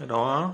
cái đó